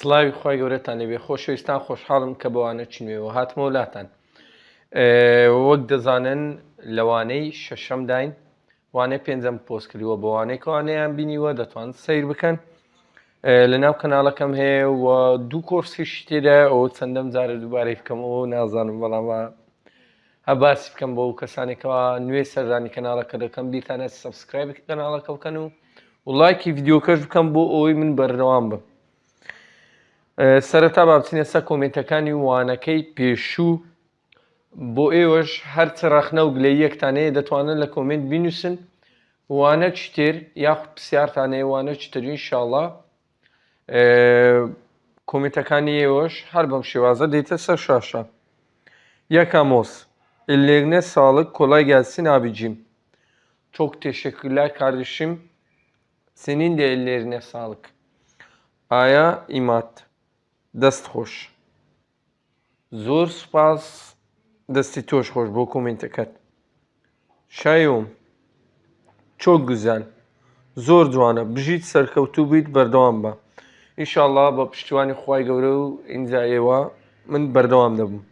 سڵاوی خی گەورەتان لەبێ خۆشەویستان خۆشحاڵم کە بەوانە چنوێەوە هاتمە وڵاتان وەک دەزانن لەوانەی شەشەم داین وانەی پێنجەم پۆست کردیوە بەوانەی کەوانەیان بینیوە دەتوان سیر بکەن. لە ناو کەناڵەکەم هەیە و دوو کۆرسیش تێدا ئەوە چەندەم جارە دووبارەی بکەمەوە نازانم بەڵامە هەباسی بکەم بۆ کەسانێکەوە نوێ سەردانی کەناڵەکە دەکەم. بیتانە سبسکرایب کەناڵەکە بکەن و وڵایکی ڤیددیوکەش بکەم بۆ ئەوەی من بەردەوام بم. سەرەتا بابچینە سە کۆمنتەکانی وانەکەی پێشوو بۆ ئێوەش هەرچە ڕەخنە و گلەی یەکتانەیە دەتوانن لە کۆمنت بینوسن وانە چتێر یاخود پرسیارتانەیە وانە چتەرین شاڵە کۆمنتەکانی ئێوەش هەر بەم شێوازە دێتە سەر شاشە یەکەمۆس ellerine sağlık kolay gelsin abicim çok teşekkürler kardeşim senin de ellerine sağlık Aya imat دەست خۆش. زۆر سوپاس. دەستی تۆش خۆش بۆ کۆمنتەکەت. شایۆم چۆک گوزان. زۆر جوانە. بژیت سەرکەوتوو بیت بەردەوام بە. ئیشاءله بە پشتیوانی خی گەورە و ئینجایەوە من بەردەوام دەبووم.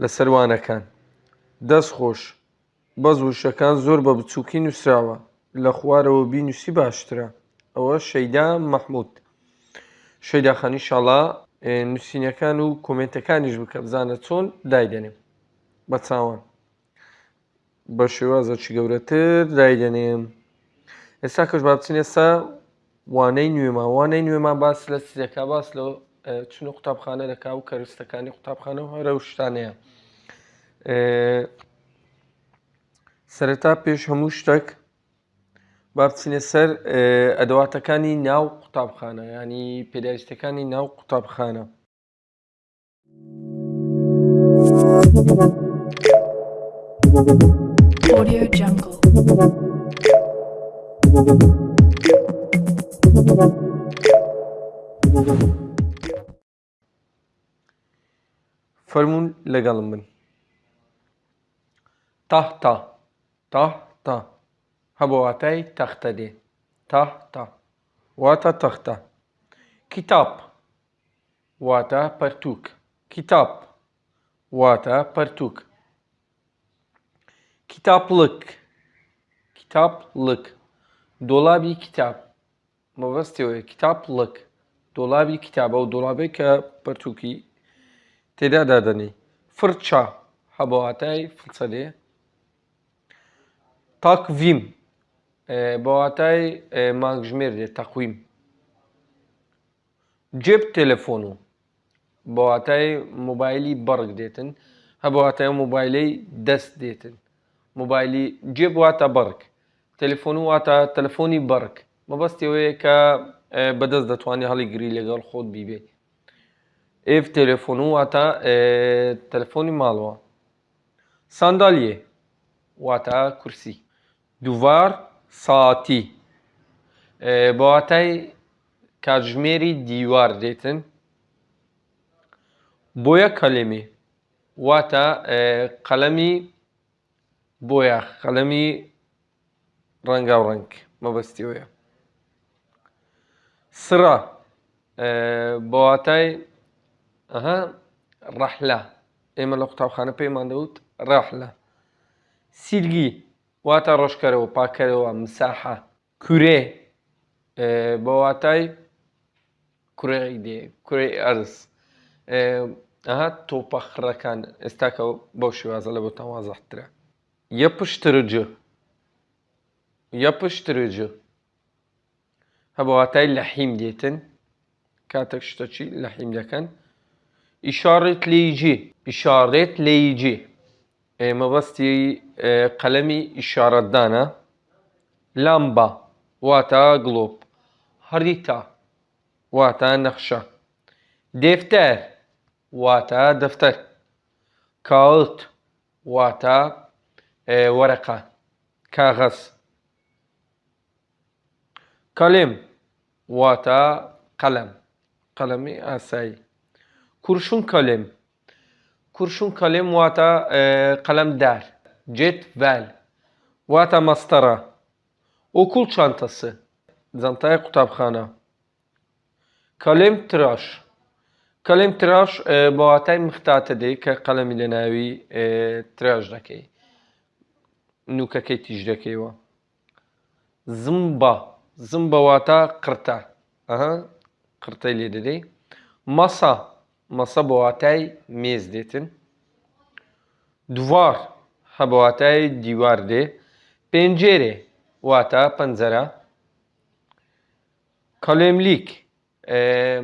لە سەروانەکان. دەست خۆش. بەز وشەکان زۆر بە بچووکی نووسراوە. لە خوارەوە بینوسی باشترە. ئەوە شەیدا مەحموود. شەیداخانی شڵا نووسینەکان و کۆمنتەکانیش بکە بزانە چۆن دایدێنێم. بە چاوان. بە شێوازەکی گەورەتر دایدێنێم. ئێستا کەش با بچین ئێستا وانەی نوێمان. وانەی نوێمان باس لە سیەکە باس لە چون قوتابخانە دەکا و کەرستەکانی قوتابخانە و هەرە شتانەیە سەرەتا پێش هەموو شتێک با بچینە سەر ئەدەواتەکانی ناو قوتابخانە ینی پێداویستەکانی ناو قوتابخانە. Audio Jungle. فەرمونون لەگەڵم بن. تاهتا تاهتا هەبواتای تەختە دێ. تاهتا واتە تەختە. کتاب. واتە پەرتووک. کتاب. واتە پەرتووک. کتابلک. کتابلک. دۆڵابی کتاب. مەبەستەوەی کتابلک. دۆڵابی کتابە و دۆڵابێک کە پەرتووکی تێدا دادەنی. فرچە. هەبواتای فچە دێ. تاکڤیم. بەواتای مانگژمێر دێت تەقویم. جێب تەلەفۆن و بەواتای مۆبایلی بەڕک دێتن هەبواتای مۆبایلەی دەست دێتن. مۆبایلی جێب واتە بەڕک تەلفۆن واتە تەلفۆنی بەڕک مەبەستەوەیە کە بەدەست دەتوانانی هەڵی گری لەگەڵ خۆت بیبێت ئێف تەلفۆن واتە تەلفۆنی ماڵەوە. ساندالیێ واتە کورسی. دووار ساتی بەواتای کاتژمێری دیوار دێتن بۆیە کەلێمی واتە قەلەمی بۆیە قەلەمی ڕەنگا و ڕنگ مەبەستیەوەە سرە بەواتای ئەها ڕەحلا ئێمە لە قوتابخانە پێیمان دەوت ڕاحلە سیلگی. واتە ڕۆژکەرەوە پاکەرەوە مساحە کورێ بەواتای کوڕی دێ کوڕی ئەرز ئەها تۆپەخڕەکان ئێستاکە بەو شێوازە لە بۆ تەوازەحترە یە پشترجە یە پشترجە هەبواتای لە حیم دێتن کاتێک شتەچی لە حیم دەکەن ئیشارێت لێیجی ئیشارێت لێیجی مەبەستی قەلەمی ئیشارەتدانە لامبا واتە گڵۆپ هەریتا واتە نەخشە دفتەر واتە دەفتەر کاوت واتە وەرەقە کاغەز کەلێم واتە قەلەم قەلەمی ئاسایی کورشون کەلێم kurşun kalem vata e, kalemdar, cetvel, vata mastara, okul çantası, zantaya kutapkhana, kalem tıraş. Kalem tıraş e, bu hatay mıhtatıdı ki kalem ile navi e, tıraş daki. Nuka ki tijdaki va. Zımba. Zımba vata kırta. Aha. Kırta ile dedi. Masa. Masa bu hatay mez detin. Duvar. Ha bu hatay divar de. Pencere. Wata panzara. Kalemlik. E,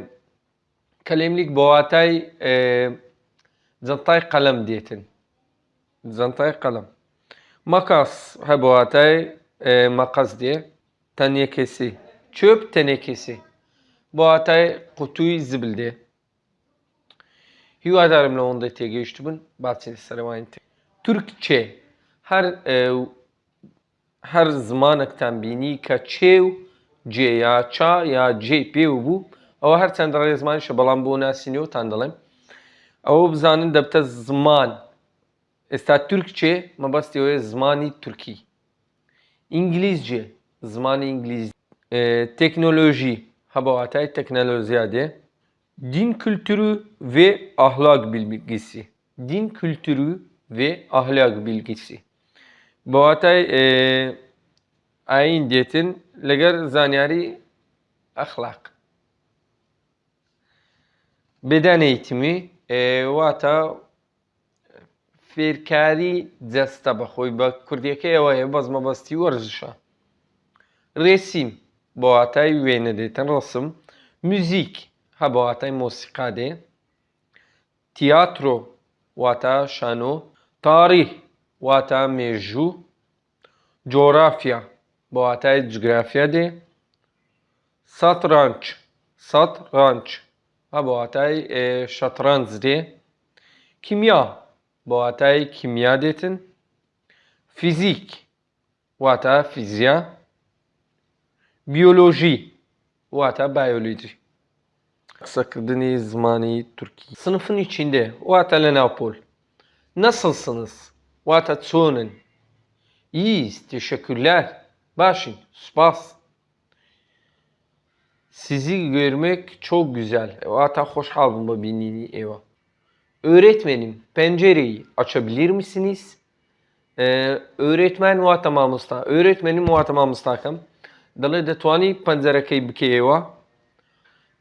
kalemlik bu hatay e, zantay kalem detin. Zantay kalem. Makas ha bu hatay e, makas diye. Tenekesi. Çöp tenekesi. Bu hatay kutuyu zibildi. Hivadarımla onda te geçtimin. Bahçeli Sarımayın te. Türkçe. Her e, her zamanekten bini ka çev C ya ça ya C P bu. Ama her ray zaman işte balan bu nasiniyo tandalım. Ama bizanın debte zaman. Esta Türkçe mabastiyo zamani Türkiye. İngilizce, zamanı İngiliz, e, teknoloji, habavatay teknolojiye de, din kültürü ve ahlak bilgisi. Din kültürü ve ahlak bilgisi. Bavatay e, ayin diyetin leger zanyari ahlak. Beden eğitimi e, vata فێرکاری جەستە بەخۆی بە کوردیەکەیەوەیە بەزمە بەستی وەرزشە ڕێسیم بۆ واتای وێنە دێتن ڕسم موزیک هە بە واتای مۆسیقا دێ تیاترۆ واتە شانۆ تاریخ واتە مێژوو جۆرافیا بۆ واتای جگرافیا دێ ساترانچ ساترانچ هە بە واتای شەترەنج دێ کیمیا بە واتای کیمیا دێتن فیزیک واتە فیزیا بیۆلۆژی واتە بایۆلۆجی kısaklığını zmani Türkiye. Sınıfın içinde Vata Napol. Nasılsınız? Vata Tsunen. İyiyiz. Teşekkürler. Başın. Spas. Sizi görmek çok güzel. E, vata hoş halbıma binini eva. Öğretmenim pencereyi açabilir misiniz? Ee, öğretmen vata mamısta. Öğretmenim vata mamısta kam. Dalı da tuani pencereyi bikeyeva.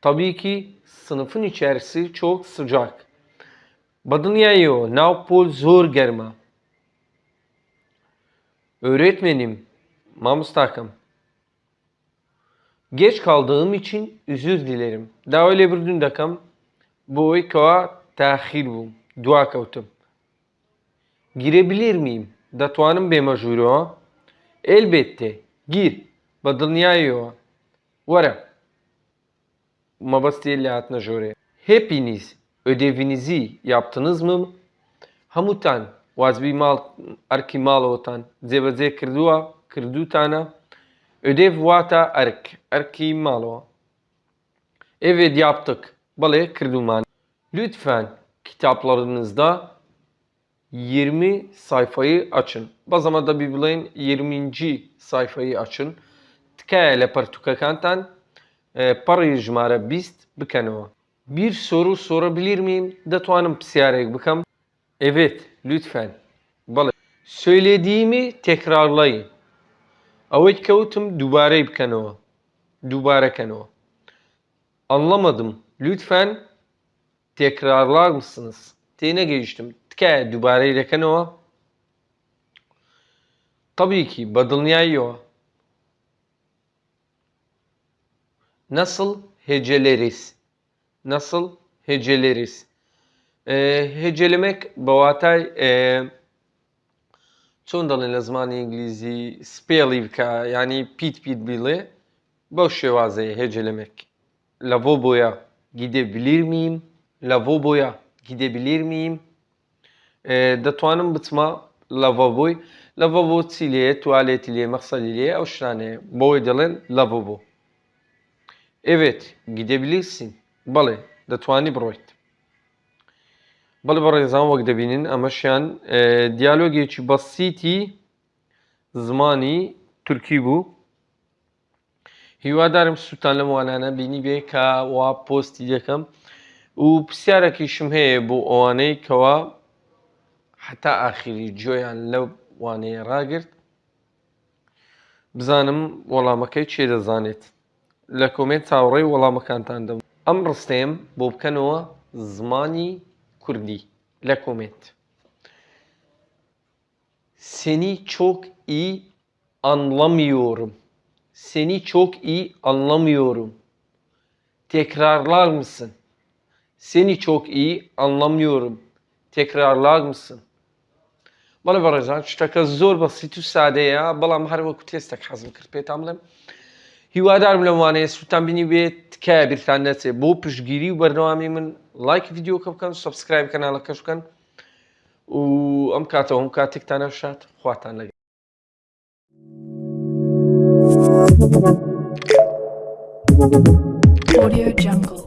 Tabii ki sınıfın içerisi çok sıcak. Badınyayo, Navpol zor germa. Öğretmenim, Mamus Takım. Geç kaldığım için özür dilerim. Daha öyle bir dün dakam. Bu koa tahir bu. Dua kavtum. Girebilir miyim? Datuanım be majuru. Elbette. Gir. Badınyayo. Vara. Mabastiyeli Atna Jore. Hepiniz ödevinizi yaptınız mı? Hamutan vazbimal arkimal otan zevaze kırdua kırdutana ödev vata ark arkimalo. Evet yaptık. Bale kırduman. Lütfen kitaplarınızda 20 sayfayı açın. Bazama da Biblia'nın 20. sayfayı açın. Tkele partukakantan pertukakantan parayı jmare bist bikenova. Bir soru sorabilir miyim? Datuanım psiyarek bikam. Evet, lütfen. Balı. Söylediğimi tekrarlayın. Avet kavtum dubare bikenova. Dubare kenova. Anlamadım. Lütfen tekrarlar mısınız? Tine geçtim. Tike dubare leken o. Tabii ki badılnyayo nasıl heceleriz? Nasıl heceleriz? Ee, e, hecelemek boğatay e, çoğundan Lazman İngilizce spelivka yani pit pit bile boş şevazeyi hecelemek. Lavaboya gidebilir miyim? Lavaboya gidebilir miyim? E, Datuanın bitma lavaboy. Lavabo tiliye, tuvalet iliye, maksal iliye, o. Boy edilen lavabo. Evet gidebilirsin. بەڵێ دەتوانی بڕۆیت. بەڵێ بەڕێزان وەک دەبینن ئەمەشیان دیالۆگێکی بەسیتی زمانی تورکی بوو هیوادارم سووتان لەم وانانە بینی بێ کە وا پۆستی دەکەم و پرسیارێکیشم هەیە بۆ ئەوانەی کەوا حتا ئاخری جۆیان لەو وانەیە ڕاگرت بزانم وەڵامەکەی چێ دەزانێت لە کۆمنت چاوەڕێی وەڵامەکانتان دەم ئەم ڕستەیەم بۆ بکەنەوە زمانی کوردی لە کۆمنت Seni çok iyi anlamıyorum. Seni çok iyi anlamıyorum. Tekrarlar mısın? Seni çok iyi anlamıyorum. Tekrarlar mısın? بەڵێ بەڕێزان شتەکە زۆر بەسییت و سادەیە بەڵام هەر وەکو تێستێک حەزم کرد پێتان بڵێم هیوادارم لەوانەیە سووتان بینی بێت تکایە بیرتان نەچێت بۆ پشتگیری و بەرنەوامی من لایک یددیوکە بکەن سبسکرایب کەناڵەکەش بکەن و ئەم کاتەوە هەم کاتێکتانە شات خواتان لەگەن Audio Jungle.